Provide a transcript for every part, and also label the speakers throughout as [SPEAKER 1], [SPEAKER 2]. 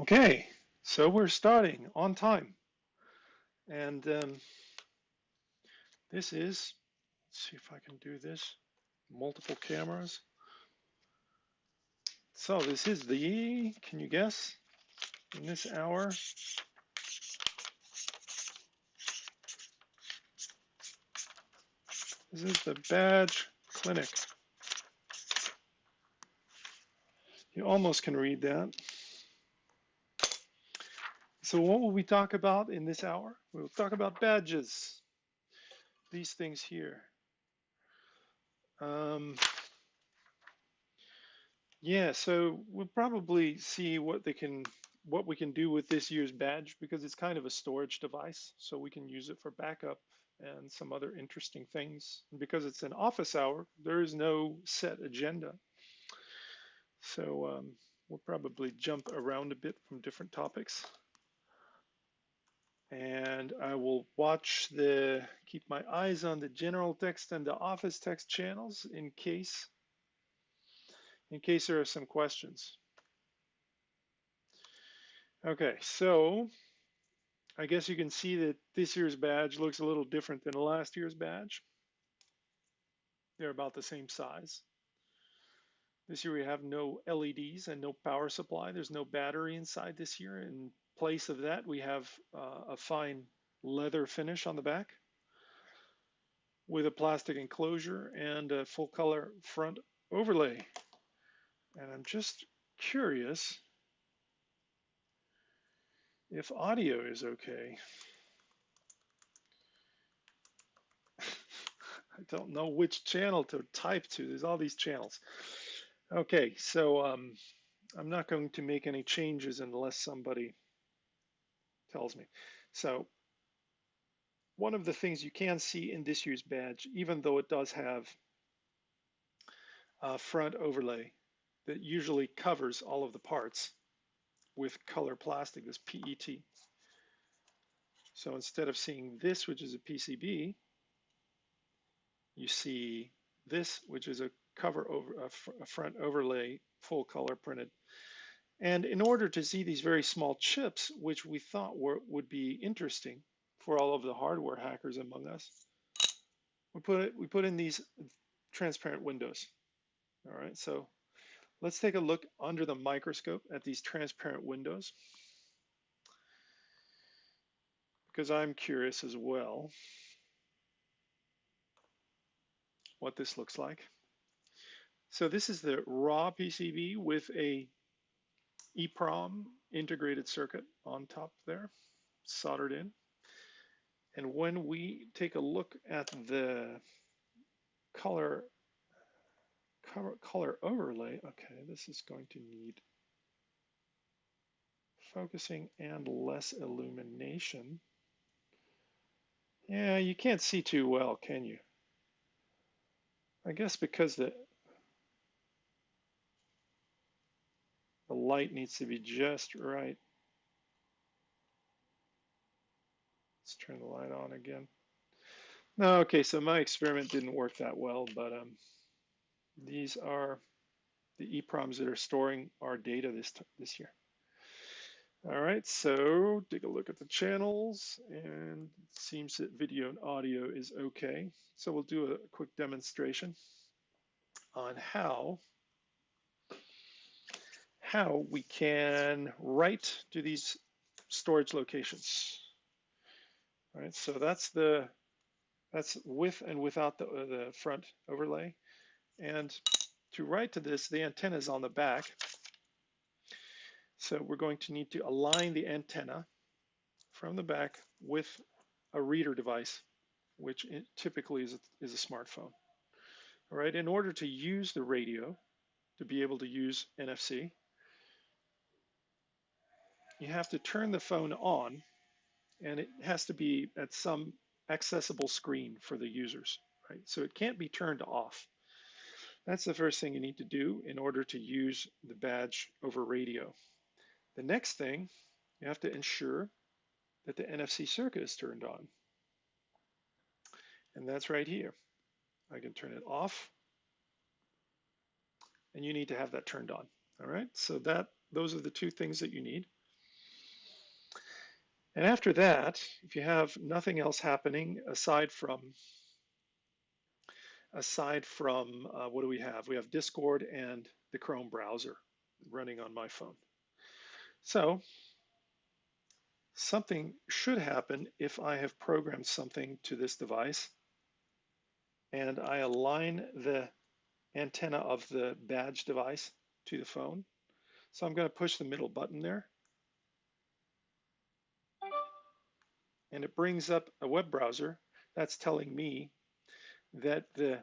[SPEAKER 1] Okay, so we're starting on time. And um, this is, let's see if I can do this, multiple cameras. So this is the, can you guess, in this hour? This is the badge clinic. You almost can read that. So what will we talk about in this hour? We'll talk about badges, these things here. Um, yeah, so we'll probably see what they can, what we can do with this year's badge because it's kind of a storage device, so we can use it for backup and some other interesting things. And because it's an office hour, there is no set agenda. So um, we'll probably jump around a bit from different topics and I will watch the, keep my eyes on the general text and the office text channels in case, in case there are some questions. Okay, so I guess you can see that this year's badge looks a little different than last year's badge. They're about the same size. This year we have no LEDs and no power supply. There's no battery inside this year and place of that, we have uh, a fine leather finish on the back with a plastic enclosure and a full color front overlay. And I'm just curious if audio is okay. I don't know which channel to type to. There's all these channels. Okay, so um, I'm not going to make any changes unless somebody tells me. So one of the things you can see in this year's badge, even though it does have a front overlay that usually covers all of the parts with color plastic, this PET. So instead of seeing this, which is a PCB, you see this, which is a cover over a, a front overlay, full color printed and in order to see these very small chips, which we thought were, would be interesting for all of the hardware hackers among us, we put, it, we put in these transparent windows. All right, so let's take a look under the microscope at these transparent windows because I'm curious as well what this looks like. So this is the raw PCB with a EEPROM integrated circuit on top there, soldered in. And when we take a look at the color, color, color overlay, okay, this is going to need focusing and less illumination. Yeah, you can't see too well, can you? I guess because the The light needs to be just right. Let's turn the light on again. No, okay, so my experiment didn't work that well, but um, these are the EEPROMs that are storing our data this, this year. All right, so take a look at the channels and it seems that video and audio is okay. So we'll do a quick demonstration on how how we can write to these storage locations. All right, so that's the that's with and without the, uh, the front overlay. And to write to this, the antenna is on the back. So we're going to need to align the antenna from the back with a reader device, which typically is a, is a smartphone. All right, in order to use the radio, to be able to use NFC, you have to turn the phone on and it has to be at some accessible screen for the users, right? So it can't be turned off. That's the first thing you need to do in order to use the badge over radio. The next thing, you have to ensure that the NFC circuit is turned on. And that's right here. I can turn it off and you need to have that turned on. All right, so that those are the two things that you need. And after that, if you have nothing else happening aside from aside from uh, what do we have? We have Discord and the Chrome browser running on my phone. So something should happen if I have programmed something to this device and I align the antenna of the badge device to the phone. So I'm going to push the middle button there. And it brings up a web browser that's telling me that the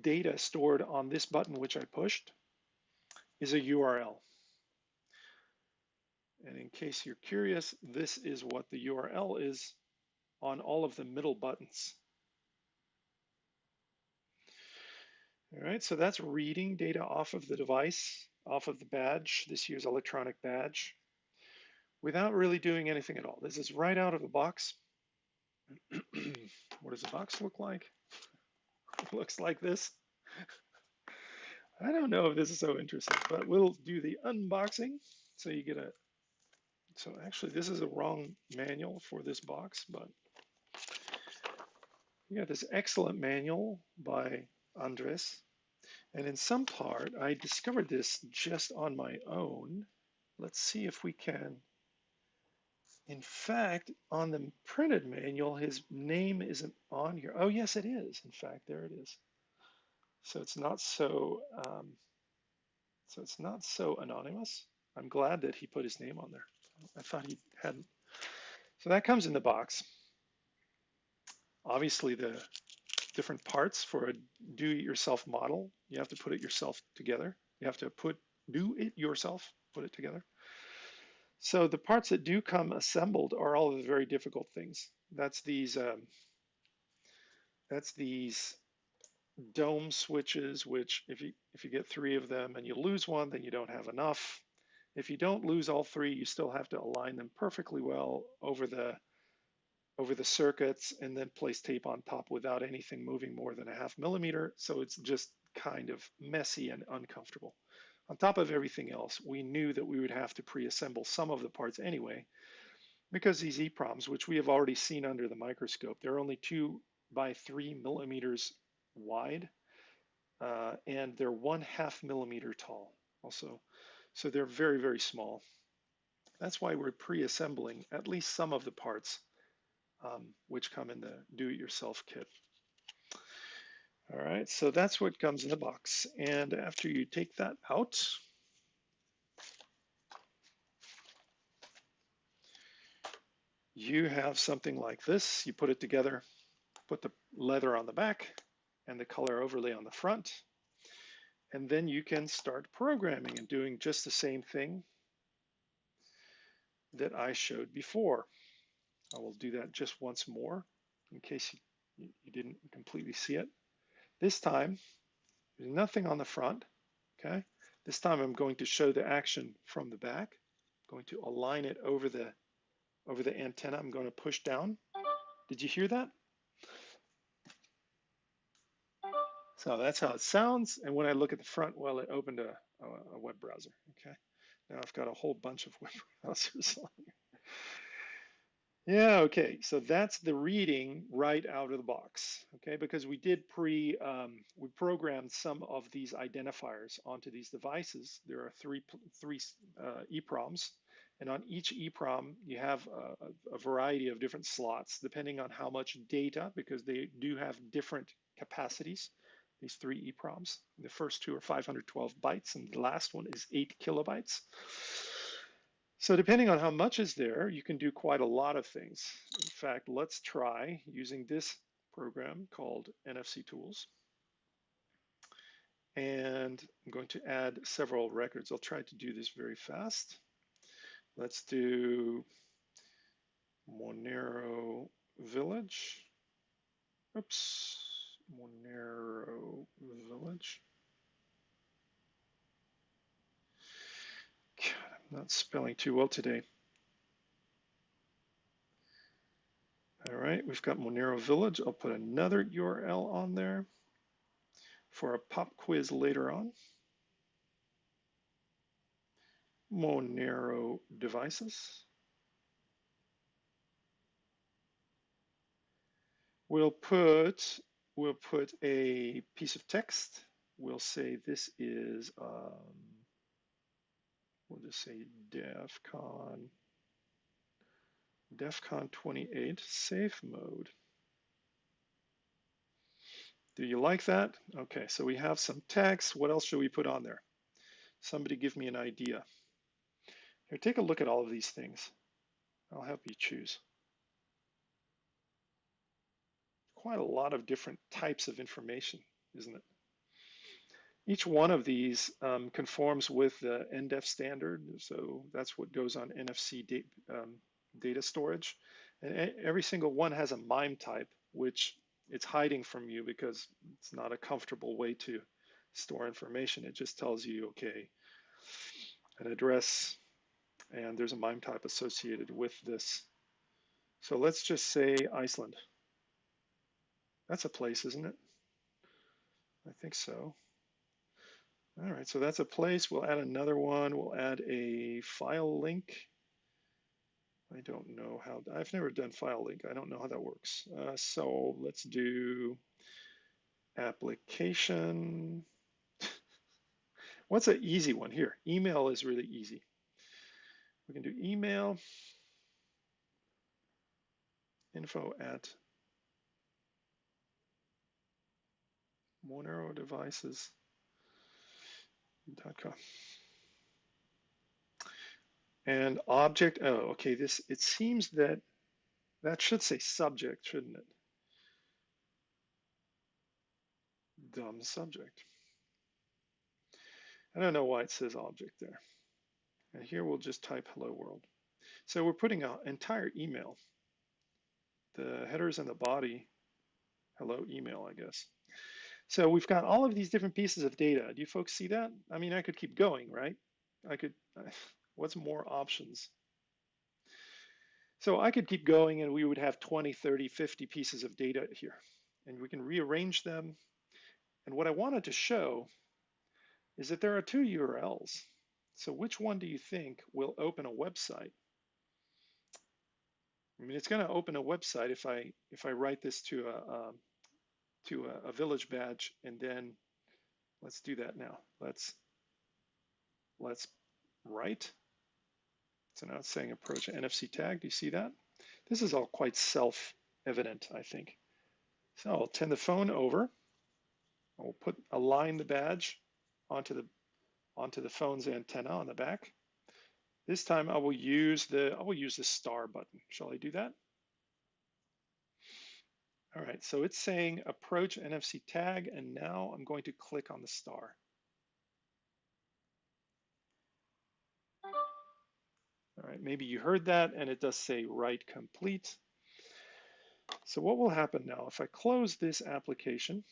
[SPEAKER 1] data stored on this button, which I pushed, is a URL. And in case you're curious, this is what the URL is on all of the middle buttons. All right, so that's reading data off of the device, off of the badge, this year's electronic badge, without really doing anything at all. This is right out of the box. what does the box look like? It looks like this. I don't know if this is so interesting, but we'll do the unboxing. So you get a, so actually this is a wrong manual for this box, but you got this excellent manual by Andres. And in some part, I discovered this just on my own. Let's see if we can. In fact, on the printed manual, his name isn't on here. Oh, yes, it is. In fact, there it is. So it's not so, um, so it's not so anonymous. I'm glad that he put his name on there. I thought he hadn't. So that comes in the box. Obviously, the different parts for a do-it-yourself model. You have to put it yourself together. You have to put do it yourself, put it together. So the parts that do come assembled are all the very difficult things. That's these um, that's these dome switches, which if you if you get three of them and you lose one, then you don't have enough. If you don't lose all three, you still have to align them perfectly well over the over the circuits and then place tape on top without anything moving more than a half millimeter. So it's just kind of messy and uncomfortable. On top of everything else, we knew that we would have to pre-assemble some of the parts anyway, because these EPROMs, which we have already seen under the microscope, they're only two by three millimeters wide, uh, and they're one half millimeter tall also. So they're very, very small. That's why we're pre-assembling at least some of the parts um, which come in the do-it-yourself kit. All right, so that's what comes in the box. And after you take that out, you have something like this. You put it together, put the leather on the back and the color overlay on the front, and then you can start programming and doing just the same thing that I showed before. I will do that just once more in case you, you didn't completely see it. This time, there's nothing on the front, okay? This time I'm going to show the action from the back. I'm going to align it over the, over the antenna. I'm going to push down. Did you hear that? So that's how it sounds. And when I look at the front, well, it opened a, a, a web browser, okay? Now I've got a whole bunch of web browsers on here. Yeah, okay, so that's the reading right out of the box, okay? Because we did pre, um, we programmed some of these identifiers onto these devices. There are three, three uh, EPROMs, and on each EPROM, you have a, a variety of different slots depending on how much data, because they do have different capacities, these three EPROMs. The first two are 512 bytes, and the last one is eight kilobytes. So depending on how much is there, you can do quite a lot of things. In fact, let's try using this program called NFC Tools. And I'm going to add several records. I'll try to do this very fast. Let's do Monero Village. Oops, Monero Village. not spelling too well today. All right, we've got Monero Village. I'll put another URL on there for a pop quiz later on. Monero devices. We'll put, we'll put a piece of text. We'll say this is um, we'll just say DEF CON, DEF CON 28 safe mode. Do you like that? Okay, so we have some text. What else should we put on there? Somebody give me an idea. Here, take a look at all of these things. I'll help you choose. Quite a lot of different types of information, isn't it? Each one of these um, conforms with the NDEF standard, so that's what goes on NFC da um, data storage. And every single one has a MIME type, which it's hiding from you because it's not a comfortable way to store information. It just tells you, okay, an address, and there's a MIME type associated with this. So let's just say Iceland. That's a place, isn't it? I think so. All right, so that's a place. We'll add another one. We'll add a file link. I don't know how, I've never done file link. I don't know how that works. Uh, so let's do application. What's an easy one here? Email is really easy. We can do email info at monerodevices.com. And object, oh, okay, this, it seems that that should say subject, shouldn't it? Dumb subject. I don't know why it says object there. And here we'll just type hello world. So we're putting an entire email. The headers and the body, hello email, I guess. So we've got all of these different pieces of data. Do you folks see that? I mean, I could keep going, right? I could, What's more options? So I could keep going and we would have 20, 30, 50 pieces of data here. And we can rearrange them. And what I wanted to show is that there are two URLs. So which one do you think will open a website? I mean, it's going to open a website if I if I write this to a um, to a, a village badge, and then let's do that now. Let's let's write so now it's saying approach NFC tag. Do you see that? This is all quite self-evident, I think. So I'll turn the phone over. I'll put align the badge onto the onto the phone's antenna on the back. This time I will use the I will use the star button. Shall I do that? All right, so it's saying approach NFC tag, and now I'm going to click on the star. All right, maybe you heard that and it does say write complete. So what will happen now if I close this application?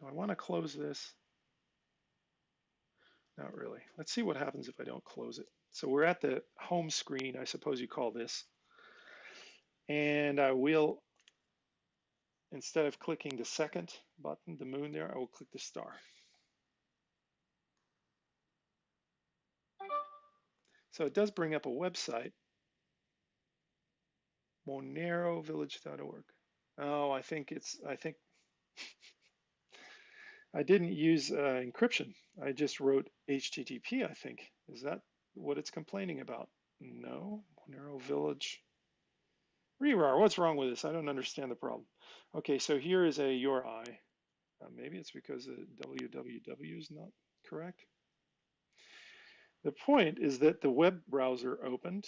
[SPEAKER 1] Do I want to close this? Not really. Let's see what happens if I don't close it. So we're at the home screen, I suppose you call this. And I will, instead of clicking the second button, the moon there, I will click the star. So it does bring up a website, monerovillage.org. Oh, I think it's, I think, I didn't use uh, encryption. I just wrote HTTP, I think. Is that what it's complaining about? No, Monero Village. Rerar, what's wrong with this? I don't understand the problem. Okay, so here is a URI. Uh, maybe it's because the www is not correct. The point is that the web browser opened.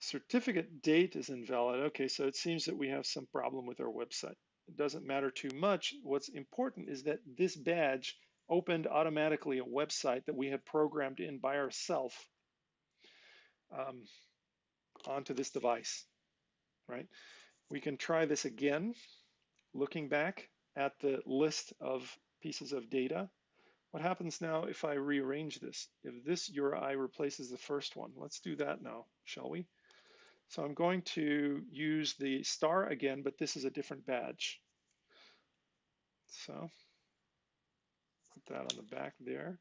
[SPEAKER 1] Certificate date is invalid. Okay, so it seems that we have some problem with our website. It doesn't matter too much. What's important is that this badge opened automatically a website that we had programmed in by ourselves um, onto this device, right? We can try this again, looking back at the list of pieces of data what happens now if I rearrange this? If this URI replaces the first one, let's do that now, shall we? So I'm going to use the star again, but this is a different badge. So put that on the back there.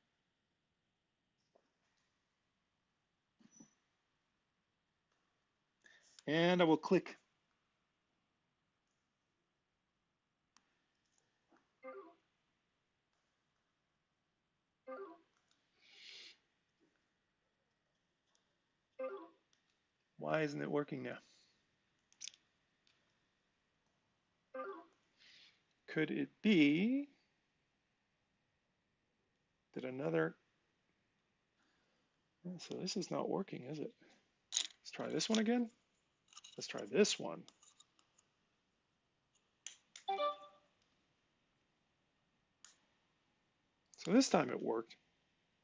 [SPEAKER 1] And I will click. Why isn't it working now? Could it be that another, so this is not working, is it? Let's try this one again. Let's try this one. So this time it worked.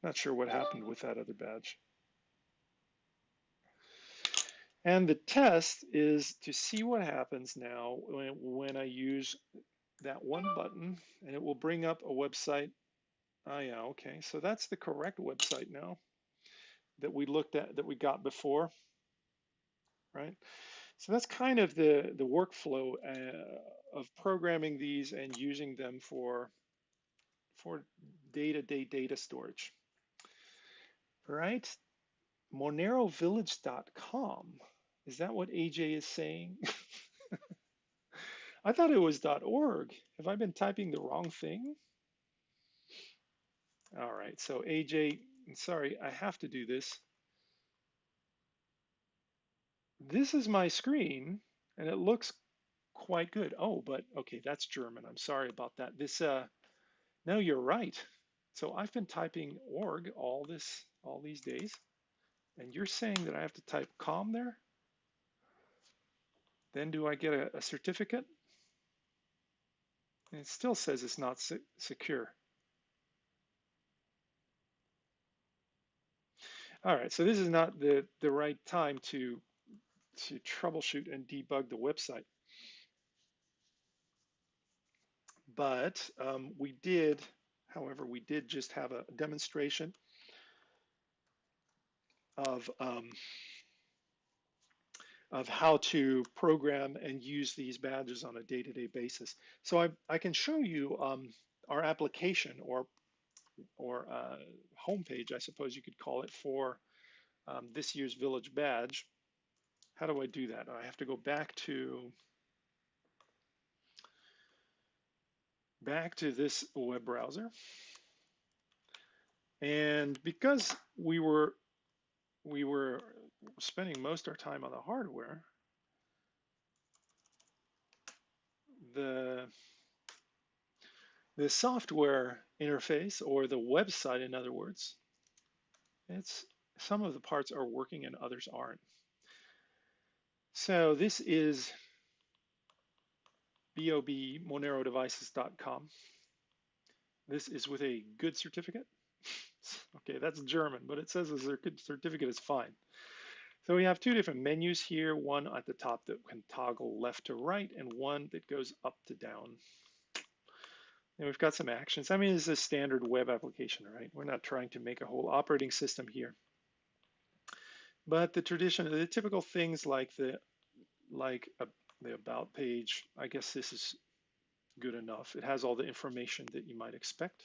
[SPEAKER 1] Not sure what happened with that other badge. And the test is to see what happens now when, when I use that one button and it will bring up a website. Oh yeah, okay. So that's the correct website now that we looked at, that we got before, right? So that's kind of the, the workflow uh, of programming these and using them for, for day-to-day -day data storage, right? MoneroVillage.com. Is that what AJ is saying? I thought it was .org. Have I been typing the wrong thing? All right, so AJ, sorry, I have to do this. This is my screen and it looks quite good. Oh, but okay, that's German. I'm sorry about that. This, uh, no, you're right. So I've been typing org all this, all these days. And you're saying that I have to type com there? Then do I get a, a certificate? And it still says it's not se secure. All right, so this is not the, the right time to, to troubleshoot and debug the website. But um, we did, however, we did just have a demonstration of um, of how to program and use these badges on a day-to-day -day basis. So I, I can show you um, our application or or uh, homepage, I suppose you could call it, for um, this year's Village badge. How do I do that? I have to go back to back to this web browser. And because we were we were spending most of our time on the hardware, the the software interface or the website, in other words, it's some of the parts are working and others aren't. So this is bobmonerodevices.com. This is with a good certificate. okay, that's German, but it says the certificate is fine. So we have two different menus here, one at the top that can toggle left to right and one that goes up to down. And we've got some actions. I mean, this is a standard web application, right? We're not trying to make a whole operating system here. But the tradition, the typical things like the like a, the about page, I guess this is good enough. It has all the information that you might expect.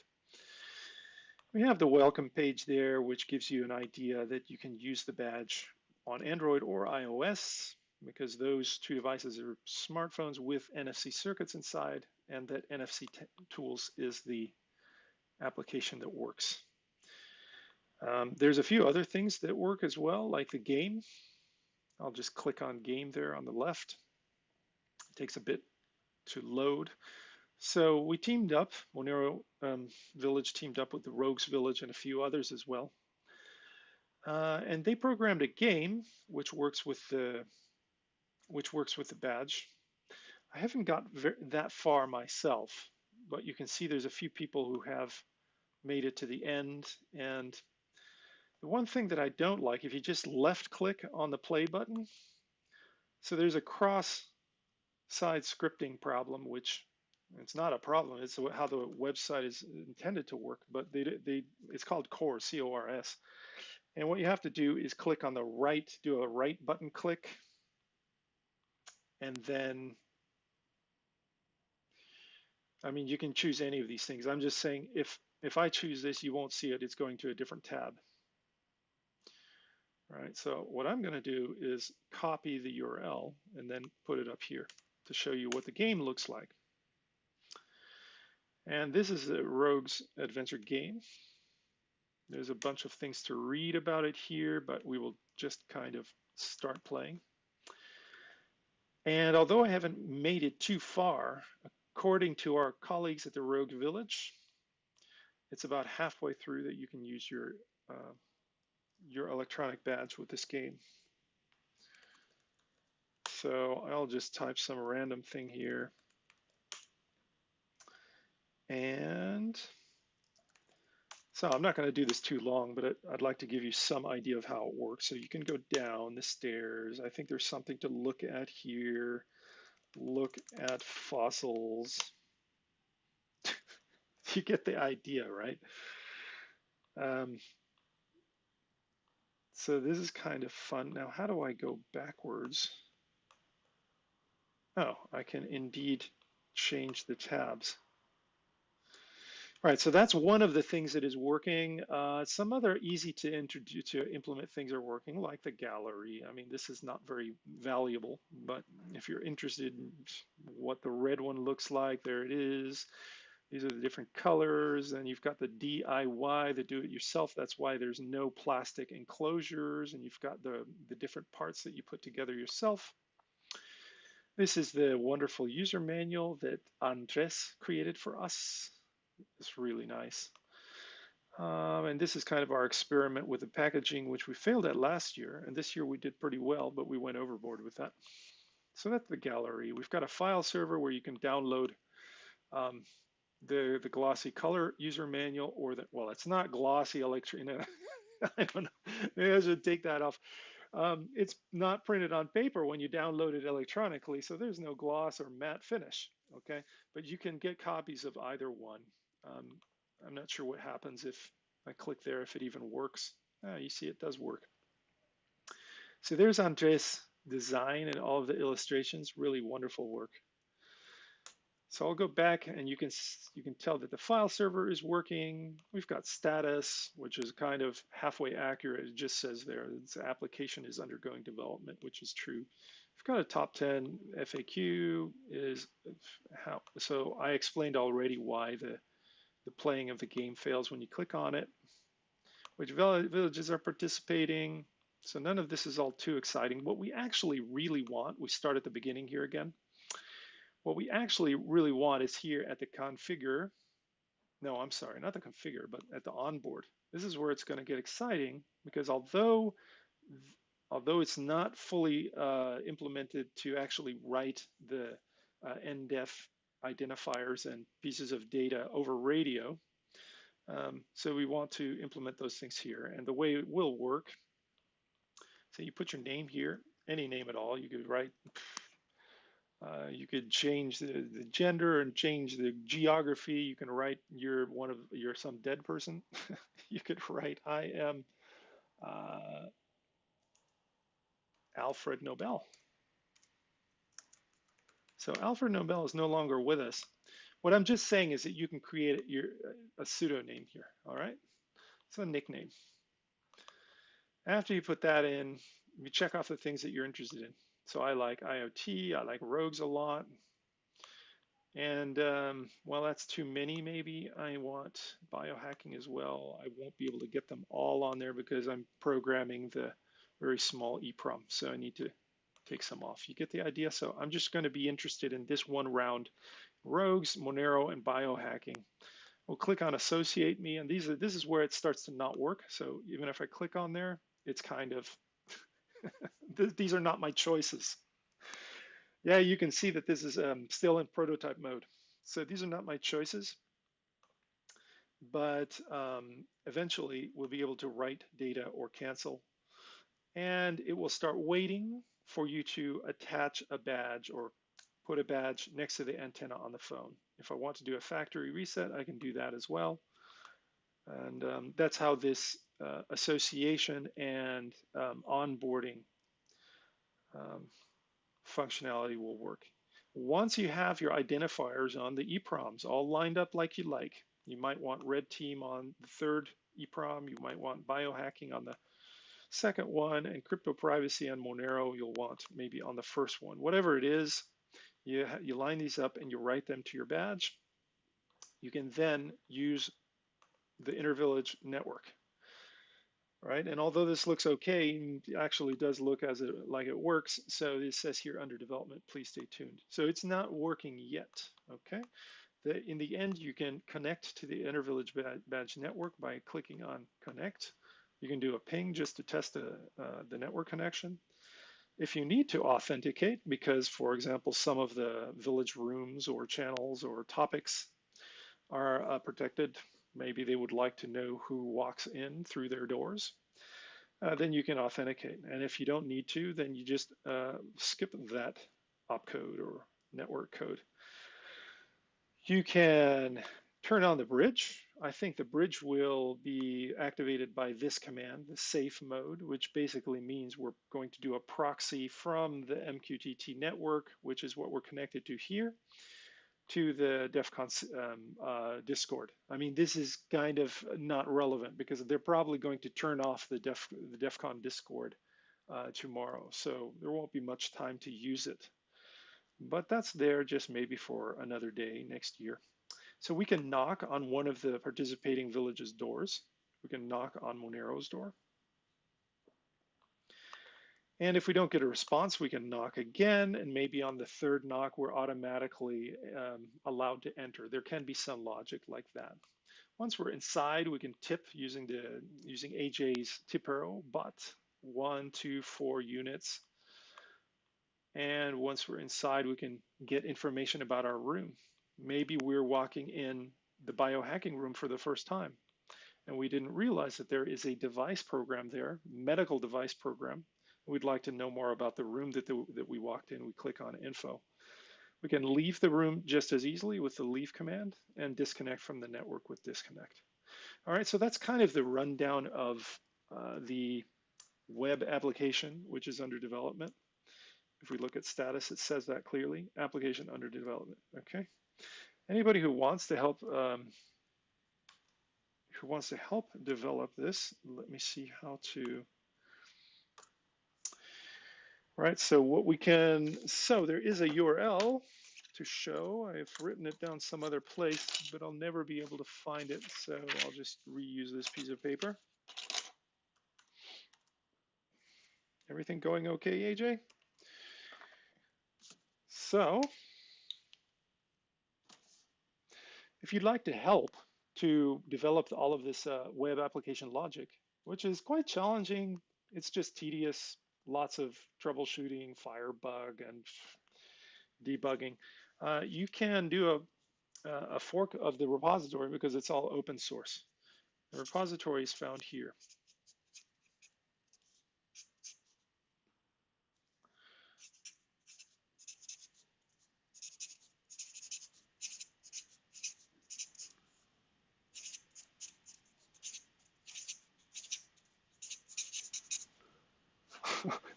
[SPEAKER 1] We have the welcome page there, which gives you an idea that you can use the badge on Android or iOS because those two devices are smartphones with NFC circuits inside and that NFC Tools is the application that works. Um, there's a few other things that work as well, like the game. I'll just click on game there on the left. It takes a bit to load. So we teamed up, Monero um, Village teamed up with the Rogues Village and a few others as well. Uh, and they programmed a game which works with the which works with the badge. I haven't got that far myself, but you can see there's a few people who have made it to the end. And the one thing that I don't like, if you just left click on the play button, so there's a cross side scripting problem, which it's not a problem. It's how the website is intended to work, but they, they it's called CORS, C-O-R-S. And what you have to do is click on the right, do a right button click, and then, I mean, you can choose any of these things. I'm just saying if, if I choose this, you won't see it. It's going to a different tab. All right, so what I'm going to do is copy the URL and then put it up here to show you what the game looks like. And this is a Rogues Adventure game. There's a bunch of things to read about it here, but we will just kind of start playing. And although I haven't made it too far, according to our colleagues at the Rogue Village, it's about halfway through that you can use your uh, your electronic badge with this game. So I'll just type some random thing here. And so I'm not going to do this too long, but I'd like to give you some idea of how it works. So you can go down the stairs. I think there's something to look at here. Look at fossils. you get the idea, right? Um, so this is kind of fun. Now, how do I go backwards? Oh, I can indeed change the tabs. All right, so that's one of the things that is working. Uh, some other easy to introduce to implement things are working, like the gallery. I mean, this is not very valuable, but if you're interested in what the red one looks like, there it is. These are the different colors, and you've got the DIY, the do-it-yourself. That's why there's no plastic enclosures, and you've got the, the different parts that you put together yourself. This is the wonderful user manual that Andres created for us. It's really nice. Um, and this is kind of our experiment with the packaging, which we failed at last year. And this year we did pretty well, but we went overboard with that. So that's the gallery. We've got a file server where you can download um, the, the glossy color user manual or the, well, it's not glossy electric. I don't know. Maybe I should take that off. Um, it's not printed on paper when you download it electronically, so there's no gloss or matte finish, okay? But you can get copies of either one. Um, I'm not sure what happens if I click there, if it even works. Ah, you see it does work. So there's Andres' design and all of the illustrations, really wonderful work. So I'll go back and you can you can tell that the file server is working. We've got status, which is kind of halfway accurate. It just says there this application is undergoing development, which is true. We've got a top 10 FAQ is how so I explained already why the the playing of the game fails when you click on it, which villages are participating. So none of this is all too exciting. What we actually really want, we start at the beginning here again. What we actually really want is here at the configure. No, I'm sorry, not the configure, but at the onboard. This is where it's going to get exciting because although although it's not fully uh, implemented to actually write the uh, NDEF identifiers and pieces of data over radio. Um, so we want to implement those things here. And the way it will work, so you put your name here, any name at all. You could write, uh, you could change the, the, gender and change the geography. You can write you're one of, you're some dead person. you could write, I am uh, Alfred Nobel. So Alfred Nobel is no longer with us. What I'm just saying is that you can create your, a pseudonym here, all right? It's a nickname. After you put that in, you check off the things that you're interested in. So I like IoT, I like rogues a lot. And um, well, that's too many maybe. I want biohacking as well. I won't be able to get them all on there because I'm programming the very small EEPROM. So I need to take some off. You get the idea? So I'm just going to be interested in this one round, rogues, Monero, and biohacking. We'll click on associate me, and these are, this is where it starts to not work. So even if I click on there, it's kind of, these are not my choices. Yeah, you can see that this is um, still in prototype mode. So these are not my choices, but um, eventually we'll be able to write data or cancel, and it will start waiting for you to attach a badge or put a badge next to the antenna on the phone. If I want to do a factory reset, I can do that as well. And um, that's how this uh, association and um, onboarding um, functionality will work. Once you have your identifiers on the EEPROMs all lined up like you like, you might want red team on the third EEPROM, you might want biohacking on the second one, and crypto privacy on Monero you'll want maybe on the first one. Whatever it is, you, you line these up and you write them to your badge. You can then use the intervillage network right? And although this looks okay, actually does look as it, like it works. So it says here under development, please stay tuned. So it's not working yet, okay? The, in the end, you can connect to the Intervillage badge network by clicking on connect. You can do a ping just to test the, uh, the network connection. If you need to authenticate, because for example, some of the village rooms or channels or topics are uh, protected maybe they would like to know who walks in through their doors, uh, then you can authenticate. And if you don't need to, then you just uh, skip that opcode or network code. You can turn on the bridge. I think the bridge will be activated by this command, the safe mode, which basically means we're going to do a proxy from the MQTT network, which is what we're connected to here, to the DEF CON um, uh, Discord. I mean, this is kind of not relevant because they're probably going to turn off the DEF, the DEF CON Discord uh, tomorrow. So there won't be much time to use it. But that's there just maybe for another day next year. So we can knock on one of the participating villages' doors. We can knock on Monero's door. And if we don't get a response, we can knock again, and maybe on the third knock, we're automatically um, allowed to enter. There can be some logic like that. Once we're inside, we can tip using the using AJ's tip arrow, but one, two, four units. And once we're inside, we can get information about our room. Maybe we're walking in the biohacking room for the first time, and we didn't realize that there is a device program there, medical device program, we'd like to know more about the room that, the, that we walked in, we click on info. We can leave the room just as easily with the leave command and disconnect from the network with disconnect. All right, so that's kind of the rundown of uh, the web application, which is under development. If we look at status, it says that clearly, application under development, okay? Anybody who wants to help um, who wants to help develop this, let me see how to right? So what we can, so there is a URL to show. I've written it down some other place, but I'll never be able to find it. So I'll just reuse this piece of paper. Everything going okay, AJ? So if you'd like to help to develop all of this uh, web application logic, which is quite challenging, it's just tedious, lots of troubleshooting, Firebug, and debugging. Uh, you can do a, a fork of the repository because it's all open source. The repository is found here.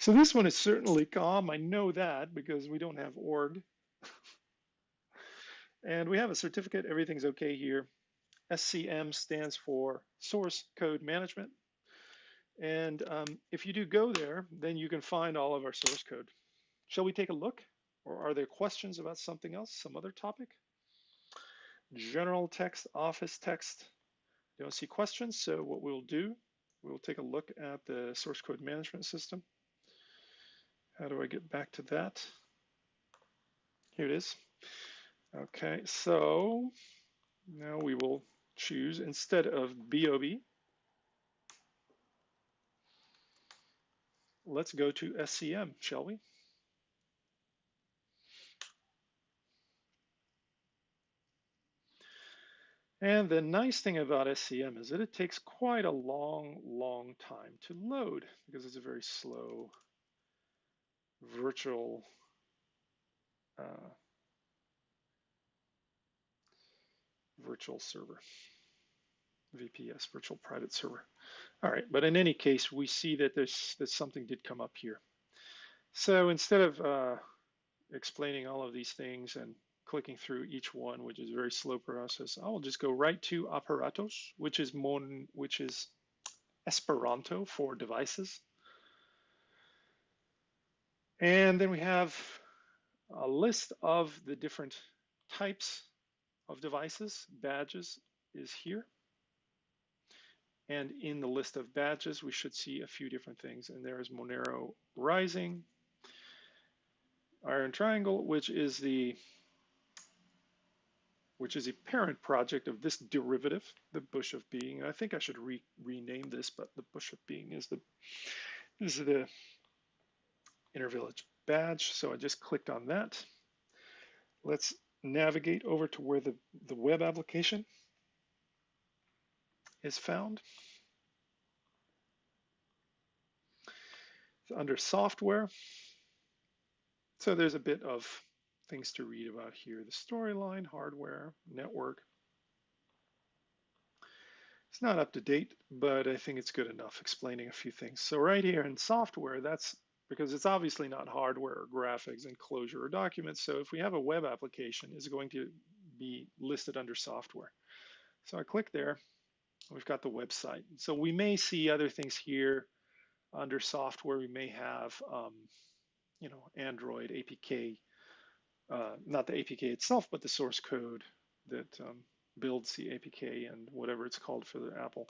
[SPEAKER 1] So this one is certainly calm. I know that because we don't have org. and we have a certificate. Everything's okay here. SCM stands for Source Code Management. And um, if you do go there, then you can find all of our source code. Shall we take a look? Or are there questions about something else, some other topic? General text, office text. Don't see questions, so what we'll do, we'll take a look at the source code management system. How do I get back to that? Here it is. Okay, so now we will choose instead of BOB, let's go to SCM, shall we? And the nice thing about SCM is that it takes quite a long, long time to load because it's a very slow virtual uh, virtual server, VPS, virtual private server. All right, but in any case, we see that there's that something did come up here. So instead of uh, explaining all of these things and clicking through each one, which is a very slow process, I will just go right to Aparatos, which is Mon, which is Esperanto for devices. And then we have a list of the different types of devices. Badges is here. And in the list of badges, we should see a few different things. And there's Monero Rising, Iron Triangle, which is the which is a parent project of this derivative, the Bush of Being. And I think I should re rename this, but the Bush of Being is the is the Intervillage badge. So I just clicked on that. Let's navigate over to where the, the web application is found. It's under software. So there's a bit of things to read about here. The storyline, hardware, network. It's not up to date, but I think it's good enough explaining a few things. So right here in software, that's because it's obviously not hardware or graphics and enclosure or documents. So if we have a web application, it's going to be listed under software. So I click there, we've got the website. So we may see other things here under software. We may have, um, you know, Android APK, uh, not the APK itself, but the source code that um, builds the APK and whatever it's called for the Apple.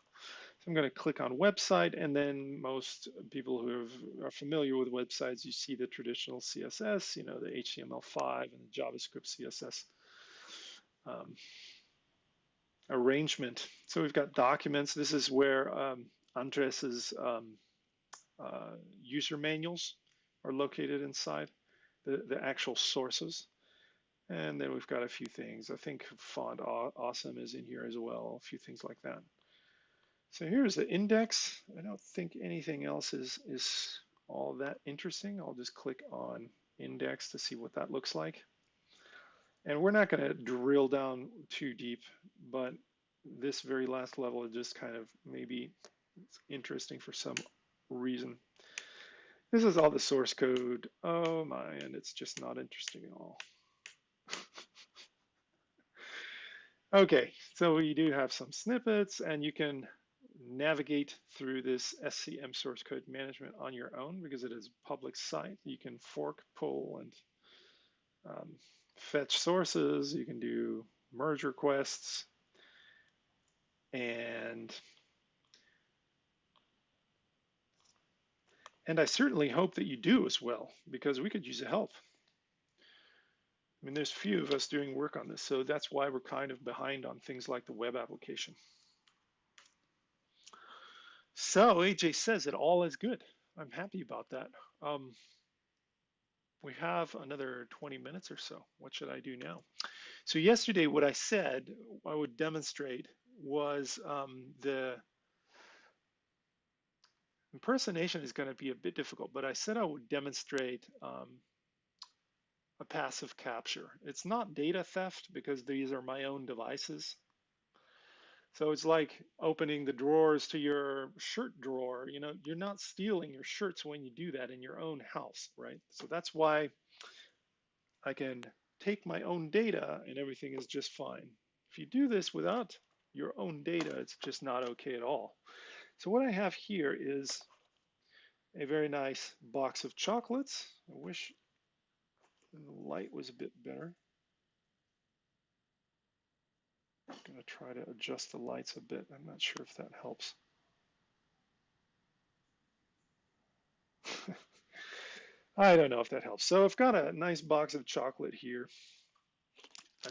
[SPEAKER 1] I'm going to click on website, and then most people who have, are familiar with websites, you see the traditional CSS, you know, the HTML5 and the JavaScript CSS um, arrangement. So we've got documents. This is where um, Andres's um, uh, user manuals are located inside the, the actual sources. And then we've got a few things. I think font awesome is in here as well, a few things like that. So here's the index. I don't think anything else is, is all that interesting. I'll just click on index to see what that looks like. And we're not going to drill down too deep, but this very last level is just kind of maybe interesting for some reason. This is all the source code. Oh my, and it's just not interesting at all. okay, so we do have some snippets and you can navigate through this SCM source code management on your own because it is a public site. You can fork, pull, and um, fetch sources. You can do merge requests and and I certainly hope that you do as well because we could use the help. I mean, there's few of us doing work on this, so that's why we're kind of behind on things like the web application. So AJ says it all is good. I'm happy about that. Um, we have another 20 minutes or so. What should I do now? So yesterday, what I said I would demonstrate was um, the impersonation is going to be a bit difficult, but I said I would demonstrate um, a passive capture. It's not data theft because these are my own devices. So it's like opening the drawers to your shirt drawer. You know, you're not stealing your shirts when you do that in your own house, right? So that's why I can take my own data and everything is just fine. If you do this without your own data, it's just not okay at all. So what I have here is a very nice box of chocolates. I wish the light was a bit better. I'm going to try to adjust the lights a bit. I'm not sure if that helps. I don't know if that helps. So I've got a nice box of chocolate here.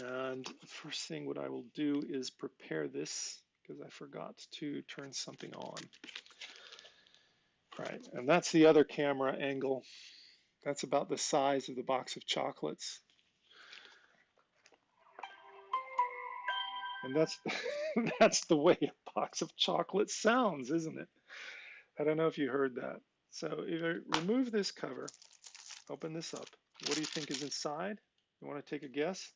[SPEAKER 1] And the first thing what I will do is prepare this because I forgot to turn something on. Right, and that's the other camera angle. That's about the size of the box of chocolates. And that's that's the way a box of chocolate sounds, isn't it? I don't know if you heard that. So if I remove this cover, open this up, what do you think is inside? You want to take a guess?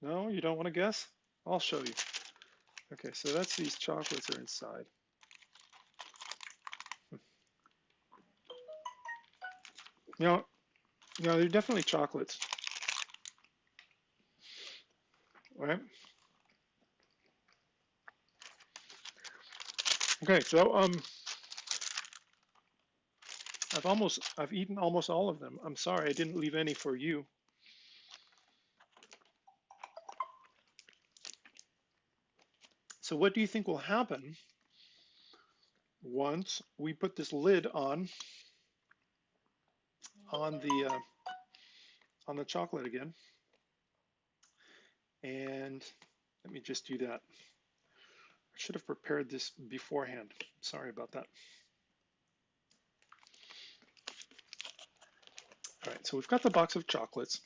[SPEAKER 1] No, you don't want to guess? I'll show you. Okay, so that's these chocolates are inside. Hmm. Know, you know, they're definitely chocolates. Right? Okay, so um, I've almost, I've eaten almost all of them. I'm sorry, I didn't leave any for you. So what do you think will happen once we put this lid on, on the, uh, on the chocolate again? And let me just do that. I should have prepared this beforehand. Sorry about that. All right, so we've got the box of chocolates.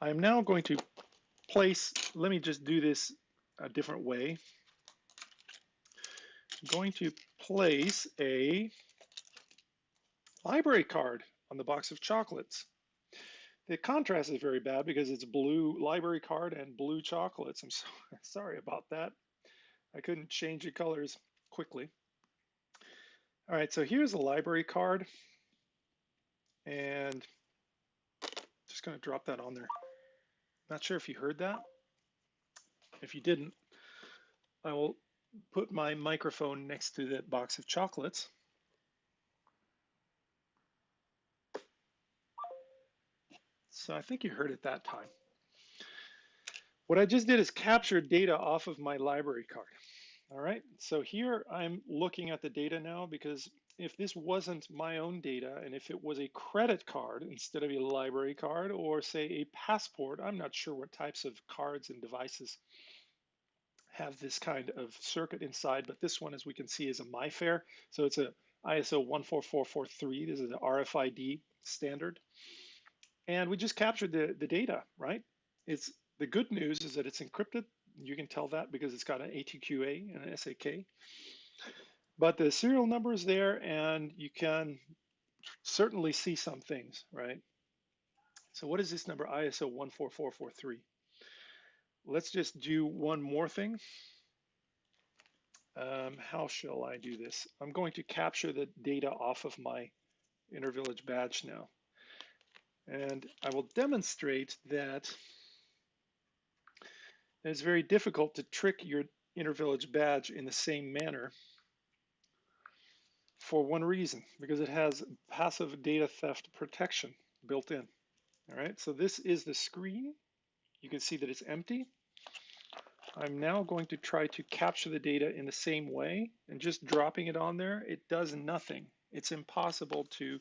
[SPEAKER 1] I'm now going to place, let me just do this a different way. I'm going to place a library card on the box of chocolates. The contrast is very bad because it's blue library card and blue chocolates. I'm so, sorry about that. I couldn't change the colors quickly. All right, so here's a library card. And just gonna drop that on there. Not sure if you heard that. If you didn't, I will put my microphone next to that box of chocolates. So I think you heard it that time. What I just did is capture data off of my library card. All right, so here I'm looking at the data now because if this wasn't my own data and if it was a credit card instead of a library card or say a passport, I'm not sure what types of cards and devices have this kind of circuit inside, but this one, as we can see, is a MIFARE. So it's a ISO 14443. This is an RFID standard. And we just captured the, the data, right? It's the good news is that it's encrypted. You can tell that because it's got an ATQA and an SAK. But the serial number is there and you can certainly see some things, right? So what is this number, ISO 14443? Let's just do one more thing. Um, how shall I do this? I'm going to capture the data off of my Intervillage badge now. And I will demonstrate that it's very difficult to trick your Intervillage badge in the same manner for one reason, because it has passive data theft protection built in. All right, so this is the screen. You can see that it's empty. I'm now going to try to capture the data in the same way and just dropping it on there, it does nothing. It's impossible to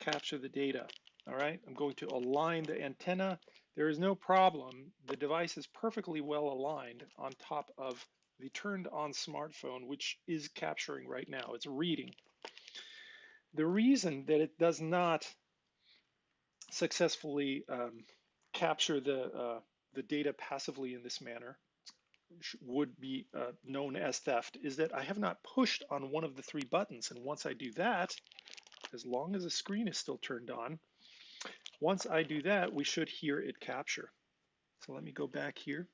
[SPEAKER 1] capture the data. All right, I'm going to align the antenna. There is no problem. The device is perfectly well aligned on top of the turned on smartphone, which is capturing right now. It's reading. The reason that it does not successfully um, capture the, uh, the data passively in this manner would be uh, known as theft is that I have not pushed on one of the three buttons. And once I do that, as long as the screen is still turned on, once I do that, we should hear it capture. So let me go back here.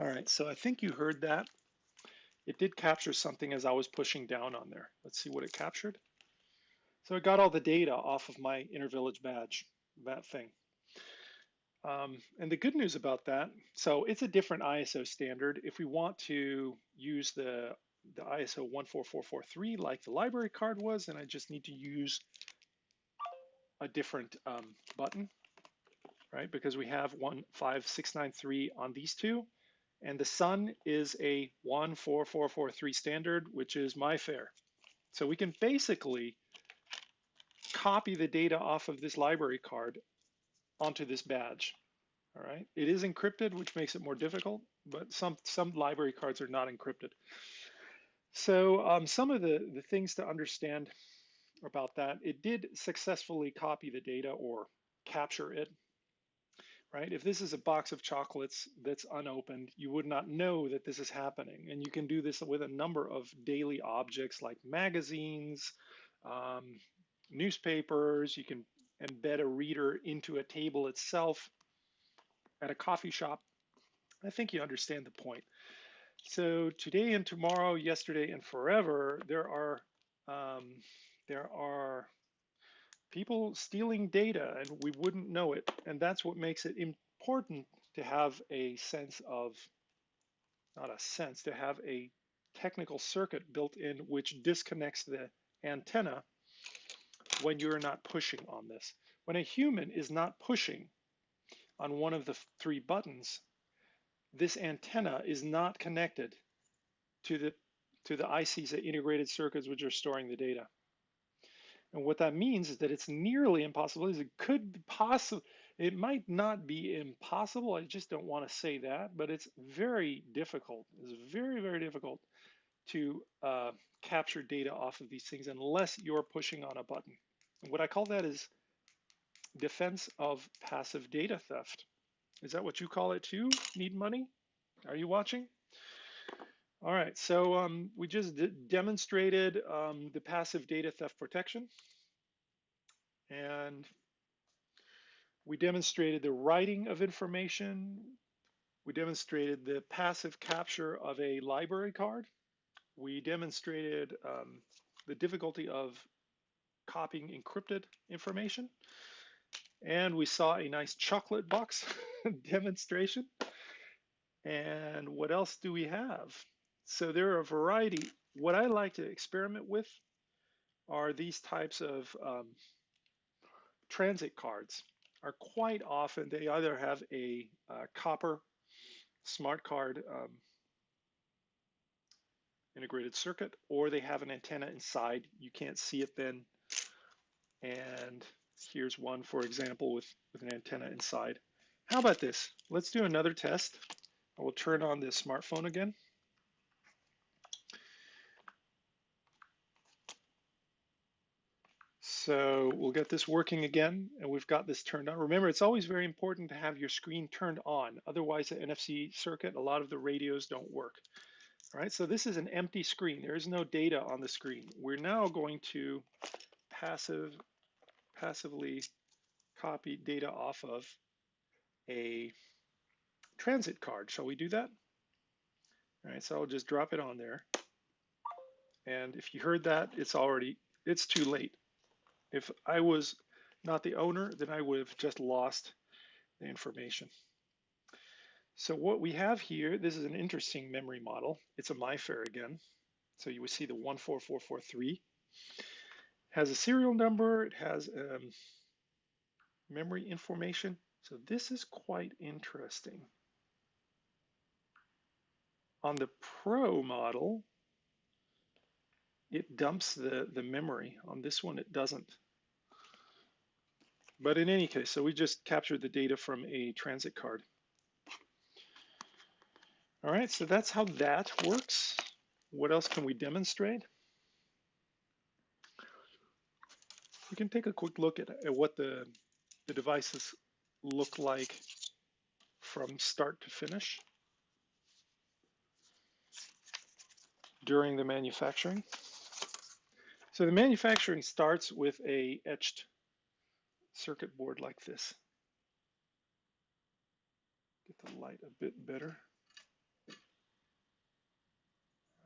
[SPEAKER 1] All right, so I think you heard that. It did capture something as I was pushing down on there. Let's see what it captured. So it got all the data off of my Intervillage badge, that thing. Um, and the good news about that, so it's a different ISO standard. If we want to use the the ISO 14443 like the library card was, and I just need to use a different um, button, right? Because we have 15693 on these two, and the sun is a 14443 standard, which is MIFARE. So we can basically copy the data off of this library card onto this badge. All right, it is encrypted, which makes it more difficult, but some, some library cards are not encrypted. So um, some of the, the things to understand about that, it did successfully copy the data or capture it, right? If this is a box of chocolates that's unopened, you would not know that this is happening. And you can do this with a number of daily objects like magazines, um, newspapers, you can embed a reader into a table itself at a coffee shop. I think you understand the point. So today and tomorrow, yesterday and forever, there are um, there are people stealing data and we wouldn't know it. And that's what makes it important to have a sense of, not a sense, to have a technical circuit built in which disconnects the antenna when you're not pushing on this. When a human is not pushing on one of the three buttons, this antenna is not connected to the to the ICs, the integrated circuits, which are storing the data. And what that means is that it's nearly impossible. It could possibly, it might not be impossible. I just don't want to say that, but it's very difficult. It's very, very difficult to uh, capture data off of these things unless you're pushing on a button. And what I call that is defense of passive data theft. Is that what you call it too? Need money? Are you watching? All right, so um, we just demonstrated um, the passive data theft protection. And we demonstrated the writing of information. We demonstrated the passive capture of a library card. We demonstrated um, the difficulty of copying encrypted information. And we saw a nice chocolate box demonstration. And what else do we have? So there are a variety. What I like to experiment with are these types of um, transit cards. Are quite often they either have a uh, copper smart card um, integrated circuit or they have an antenna inside. You can't see it then. And here's one, for example, with, with an antenna inside. How about this? Let's do another test. I will turn on this smartphone again. So we'll get this working again, and we've got this turned on. Remember, it's always very important to have your screen turned on. Otherwise, the NFC circuit, a lot of the radios don't work. All right, so this is an empty screen. There is no data on the screen. We're now going to passive, passively copy data off of a transit card. Shall we do that? All right, so I'll just drop it on there. And if you heard that, it's already, it's too late. If I was not the owner, then I would have just lost the information. So what we have here, this is an interesting memory model. It's a MIFARE again. So you would see the 14443. Has a serial number, it has um, memory information. So this is quite interesting. On the Pro model, it dumps the, the memory. On this one, it doesn't. But in any case, so we just captured the data from a transit card. All right, so that's how that works. What else can we demonstrate? We can take a quick look at, at what the, the devices look like from start to finish during the manufacturing. So the manufacturing starts with a etched circuit board like this. Get the light a bit better.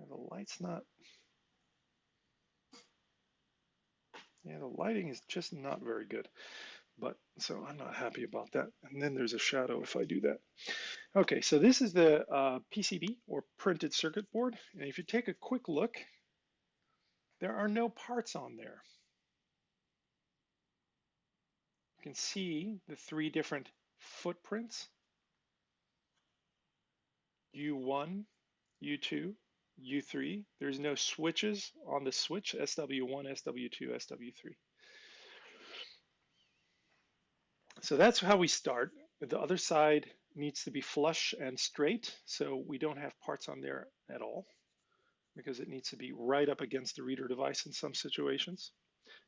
[SPEAKER 1] The light's not, yeah, the lighting is just not very good. But so I'm not happy about that. And then there's a shadow if I do that. Okay, so this is the uh, PCB or printed circuit board. And if you take a quick look, there are no parts on there. You can see the three different footprints. U1, U2, U3. There's no switches on the switch, SW1, SW2, SW3. So that's how we start. The other side needs to be flush and straight, so we don't have parts on there at all because it needs to be right up against the reader device in some situations.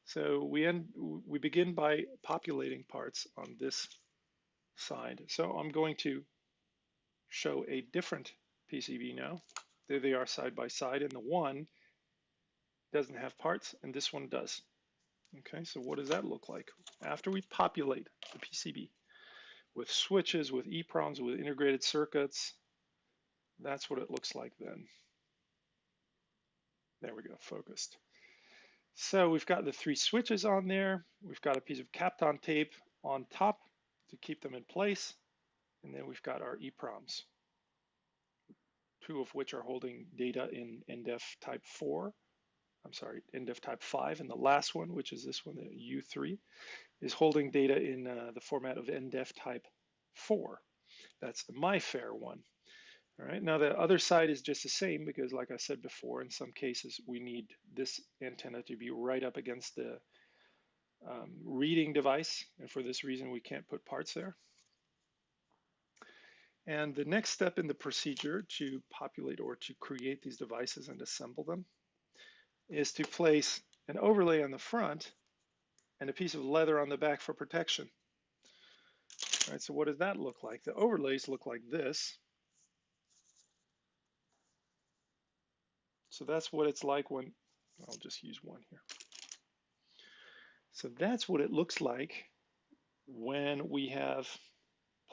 [SPEAKER 1] So we end, we begin by populating parts on this side. So I'm going to show a different PCB now. There they are side by side, and the one doesn't have parts, and this one does. Okay, so what does that look like? After we populate the PCB with switches, with EEPROMs, with integrated circuits, that's what it looks like then. There we go, focused. So we've got the three switches on there. We've got a piece of Kapton tape on top to keep them in place. And then we've got our EPROMs, two of which are holding data in NDEF type 4. I'm sorry, NDEF type 5. And the last one, which is this one, the U3, is holding data in uh, the format of NDEF type 4. That's the MIFARE one. All right, now the other side is just the same because like I said before, in some cases we need this antenna to be right up against the um, reading device. And for this reason, we can't put parts there. And the next step in the procedure to populate or to create these devices and assemble them is to place an overlay on the front and a piece of leather on the back for protection. All right, so what does that look like? The overlays look like this. So that's what it's like when, I'll just use one here. So that's what it looks like when we have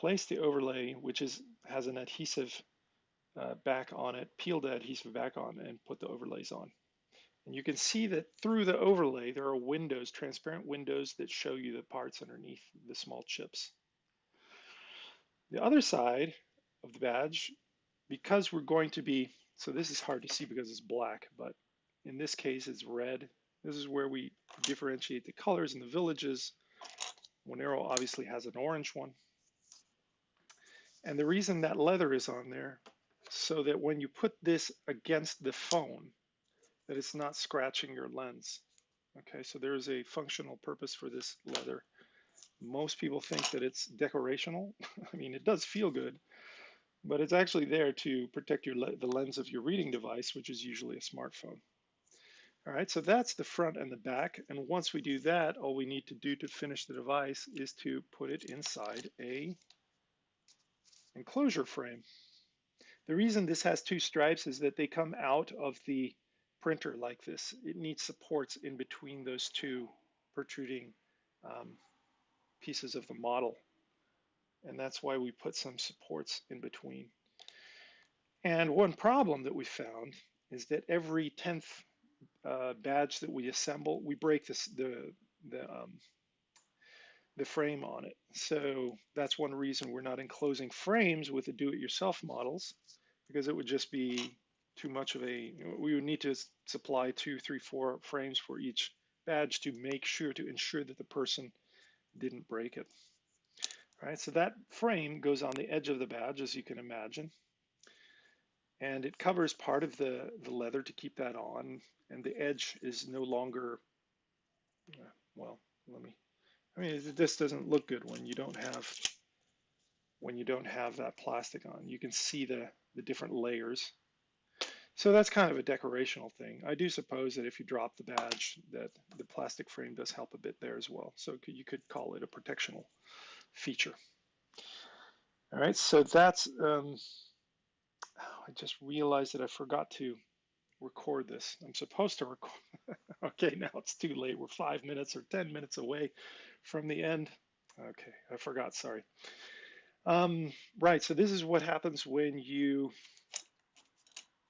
[SPEAKER 1] placed the overlay, which is has an adhesive uh, back on it, peel the adhesive back on and put the overlays on. And you can see that through the overlay, there are windows, transparent windows that show you the parts underneath the small chips. The other side of the badge, because we're going to be, so this is hard to see because it's black, but in this case it's red this is where we differentiate the colors in the villages. Monero obviously has an orange one. And the reason that leather is on there, so that when you put this against the phone, that it's not scratching your lens. Okay, so there's a functional purpose for this leather. Most people think that it's decorational. I mean, it does feel good, but it's actually there to protect your the lens of your reading device, which is usually a smartphone. All right, so that's the front and the back. And once we do that, all we need to do to finish the device is to put it inside a enclosure frame. The reason this has two stripes is that they come out of the printer like this. It needs supports in between those two protruding um, pieces of the model. And that's why we put some supports in between. And one problem that we found is that every 10th uh, badge that we assemble, we break this, the, the, um, the frame on it. So that's one reason we're not enclosing frames with the do-it-yourself models, because it would just be too much of a, we would need to supply two, three, four frames for each badge to make sure, to ensure that the person didn't break it. All right, so that frame goes on the edge of the badge, as you can imagine and it covers part of the, the leather to keep that on and the edge is no longer uh, well let me I mean this doesn't look good when you don't have when you don't have that plastic on you can see the the different layers so that's kind of a decorational thing I do suppose that if you drop the badge that the plastic frame does help a bit there as well so you could call it a protectional feature all right so that's um, I just realized that I forgot to record this. I'm supposed to record. okay, now it's too late. We're five minutes or 10 minutes away from the end. Okay, I forgot, sorry. Um, right, so this is what happens when you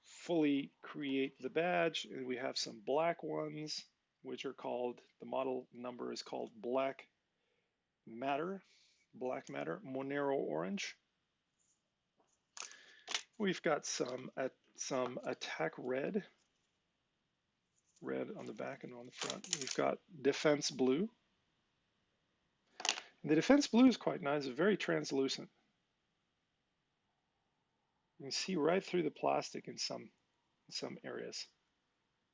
[SPEAKER 1] fully create the badge. And we have some black ones, which are called, the model number is called Black Matter, Black Matter Monero Orange. We've got some uh, some attack red, red on the back and on the front. We've got defense blue. And the defense blue is quite nice, it's very translucent. You can see right through the plastic in some, in some areas.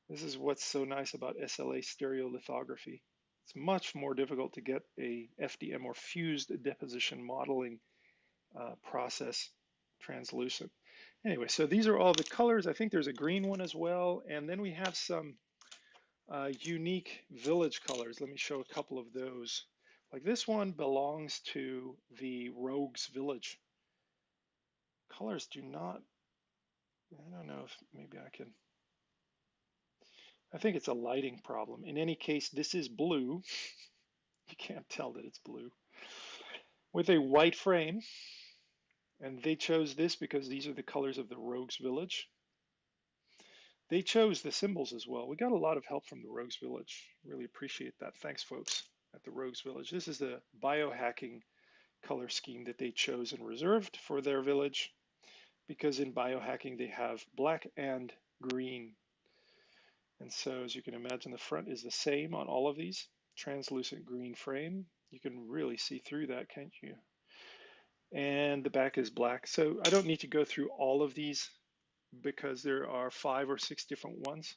[SPEAKER 1] This is what's so nice about SLA stereolithography. It's much more difficult to get a FDM or fused deposition modeling uh, process translucent. Anyway, so these are all the colors. I think there's a green one as well. And then we have some uh, unique village colors. Let me show a couple of those. Like this one belongs to the Rogues Village. Colors do not, I don't know if maybe I can, I think it's a lighting problem. In any case, this is blue. you can't tell that it's blue. With a white frame. And they chose this because these are the colors of the Rogues Village. They chose the symbols as well. We got a lot of help from the Rogues Village. Really appreciate that. Thanks, folks, at the Rogues Village. This is the biohacking color scheme that they chose and reserved for their village because in biohacking they have black and green. And so as you can imagine, the front is the same on all of these, translucent green frame. You can really see through that, can't you? And the back is black. So I don't need to go through all of these because there are five or six different ones.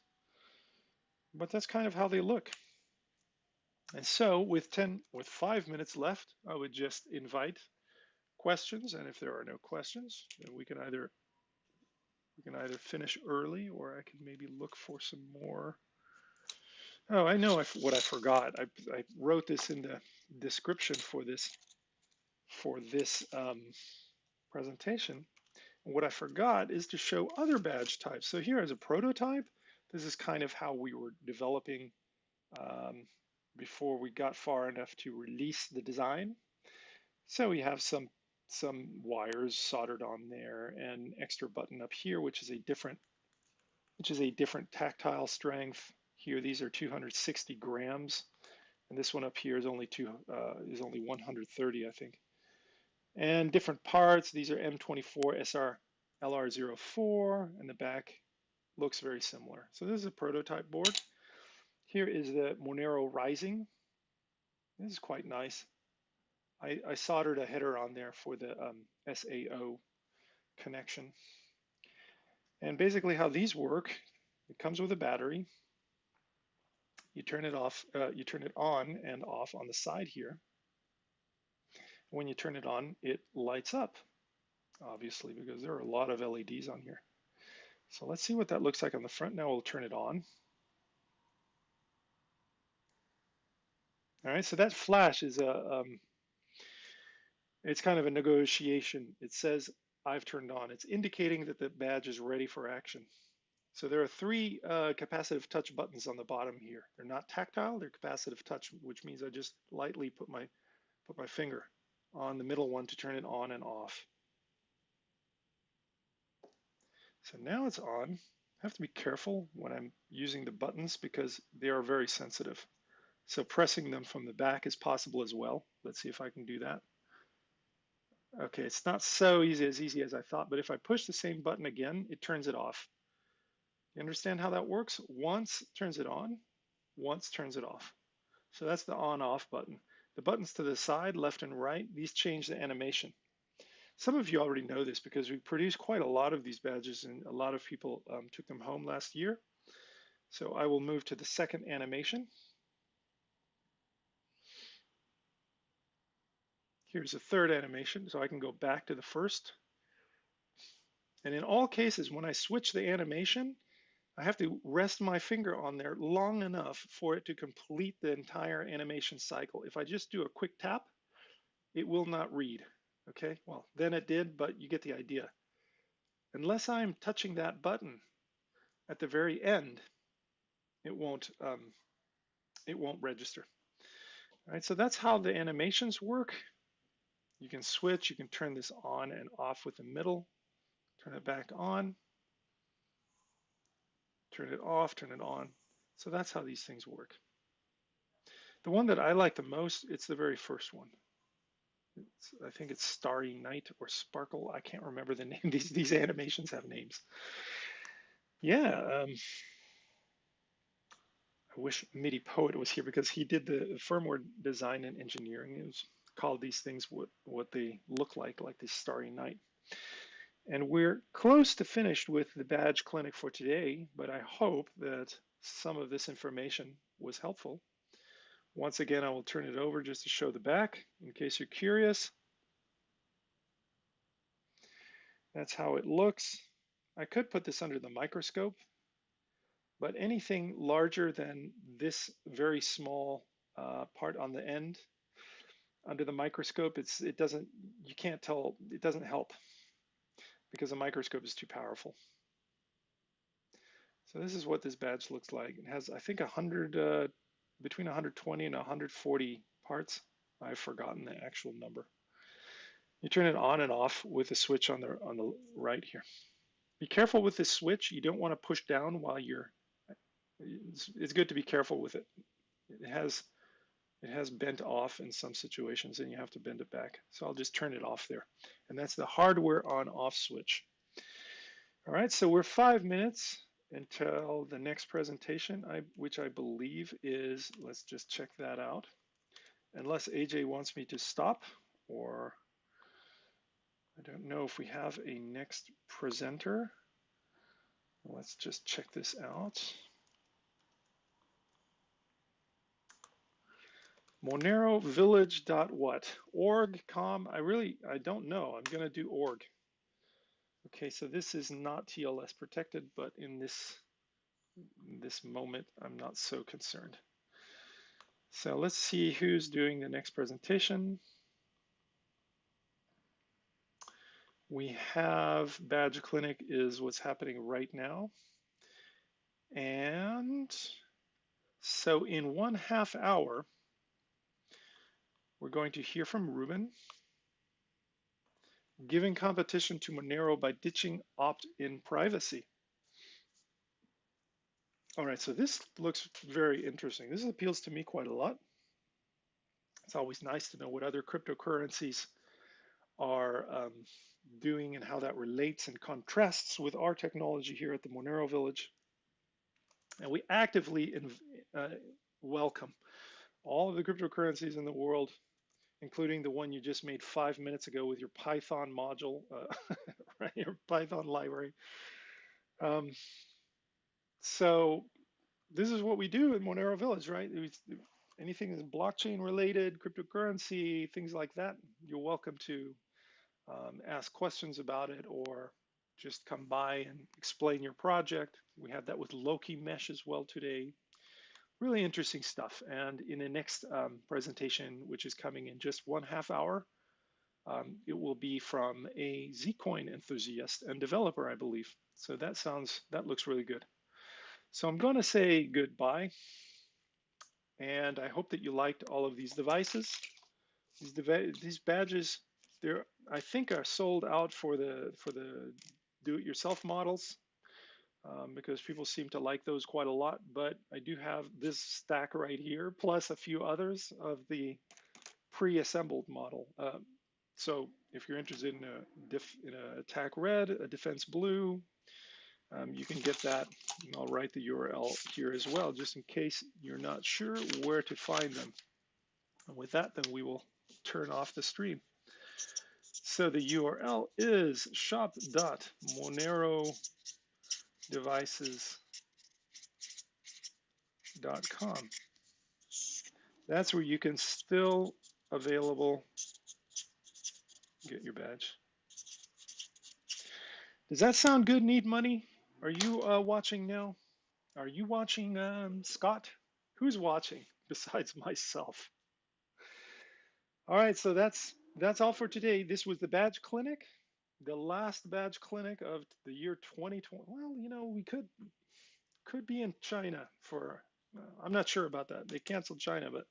[SPEAKER 1] But that's kind of how they look. And so with 10, with five minutes left, I would just invite questions. And if there are no questions, then we can either we can either finish early or I can maybe look for some more. Oh, I know what I forgot. I, I wrote this in the description for this for this um, presentation. And what I forgot is to show other badge types. So here is a prototype, this is kind of how we were developing um, before we got far enough to release the design. So we have some some wires soldered on there and extra button up here, which is a different which is a different tactile strength. Here, these are 260 grams, and this one up here is only two uh, is only 130, I think. And different parts. These are M24 SR LR04, and the back looks very similar. So this is a prototype board. Here is the Monero Rising. This is quite nice. I, I soldered a header on there for the um, SAO connection. And basically how these work, it comes with a battery. You turn it off, uh, you turn it on and off on the side here. When you turn it on, it lights up, obviously, because there are a lot of LEDs on here. So let's see what that looks like on the front. Now we'll turn it on. All right, so that flash is a, um, it's kind of a negotiation. It says I've turned on. It's indicating that the badge is ready for action. So there are three uh, capacitive touch buttons on the bottom here. They're not tactile, they're capacitive touch, which means I just lightly put my, put my finger on the middle one to turn it on and off. So now it's on. I have to be careful when I'm using the buttons because they are very sensitive. So pressing them from the back is possible as well. Let's see if I can do that. Okay, it's not so easy as easy as I thought, but if I push the same button again, it turns it off. You understand how that works? Once turns it on, once turns it off. So that's the on off button. The buttons to the side, left and right, these change the animation. Some of you already know this because we produced quite a lot of these badges and a lot of people um, took them home last year. So I will move to the second animation. Here's a third animation, so I can go back to the first. And in all cases, when I switch the animation, I have to rest my finger on there long enough for it to complete the entire animation cycle. If I just do a quick tap, it will not read. Okay, well, then it did, but you get the idea. Unless I'm touching that button at the very end, it won't, um, it won't register. All right, so that's how the animations work. You can switch, you can turn this on and off with the middle, turn it back on, turn it off, turn it on. So that's how these things work. The one that I like the most, it's the very first one. It's, I think it's Starry Night or Sparkle. I can't remember the name. These, these animations have names. Yeah. Um, I wish MIDI Poet was here because he did the firmware design and engineering. It was call these things what, what they look like, like this starry night. And we're close to finished with the badge clinic for today, but I hope that some of this information was helpful. Once again, I will turn it over just to show the back in case you're curious. That's how it looks. I could put this under the microscope, but anything larger than this very small uh, part on the end under the microscope, it's it doesn't you can't tell it doesn't help because a microscope is too powerful. So this is what this badge looks like. It has I think 100 uh, between 120 and 140 parts. I've forgotten the actual number. You turn it on and off with a switch on the on the right here. Be careful with this switch. You don't want to push down while you're. It's, it's good to be careful with it. It has it has bent off in some situations and you have to bend it back. So I'll just turn it off there. And that's the hardware on off switch. All right, so we're five minutes until the next presentation, I, which I believe is, let's just check that out. Unless AJ wants me to stop or I don't know if we have a next presenter. Let's just check this out. Monero Village dot what? Org, com, I really, I don't know. I'm gonna do org. Okay, so this is not TLS protected, but in this, this moment, I'm not so concerned. So let's see who's doing the next presentation. We have Badge Clinic is what's happening right now. And so in one half hour, we're going to hear from Ruben, giving competition to Monero by ditching opt-in privacy. All right, so this looks very interesting. This appeals to me quite a lot. It's always nice to know what other cryptocurrencies are um, doing and how that relates and contrasts with our technology here at the Monero Village. And we actively uh, welcome all of the cryptocurrencies in the world including the one you just made five minutes ago with your Python module, uh, right, your Python library. Um, so this is what we do in Monero Village, right? anything that's blockchain related, cryptocurrency, things like that, you're welcome to um, ask questions about it or just come by and explain your project. We have that with Loki Mesh as well today really interesting stuff. And in the next um, presentation, which is coming in just one half hour, um, it will be from a Zcoin enthusiast and developer, I believe. So that sounds, that looks really good. So I'm going to say goodbye. And I hope that you liked all of these devices. These, dev these badges, they're, I think are sold out for the, for the do-it-yourself models um, because people seem to like those quite a lot. But I do have this stack right here, plus a few others of the pre-assembled model. Um, so if you're interested in a, diff, in a attack red, a defense blue, um, you can get that. And I'll write the URL here as well, just in case you're not sure where to find them. And with that, then we will turn off the stream. So the URL is shop.monero devices.com. That's where you can still available get your badge. Does that sound good, Need Money? Are you uh, watching now? Are you watching, um, Scott? Who's watching besides myself? All right, so that's that's all for today. This was the Badge Clinic the last badge clinic of the year 2020. Well, you know, we could could be in China for. Uh, I'm not sure about that. They canceled China, but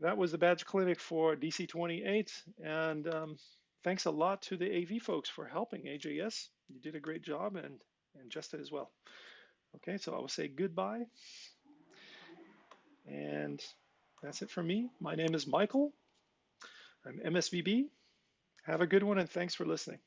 [SPEAKER 1] that was the badge clinic for DC28. And um, thanks a lot to the AV folks for helping AJS. You did a great job, and and Justin as well. Okay, so I will say goodbye. And that's it for me. My name is Michael. I'm MSVB. Have a good one and thanks for listening.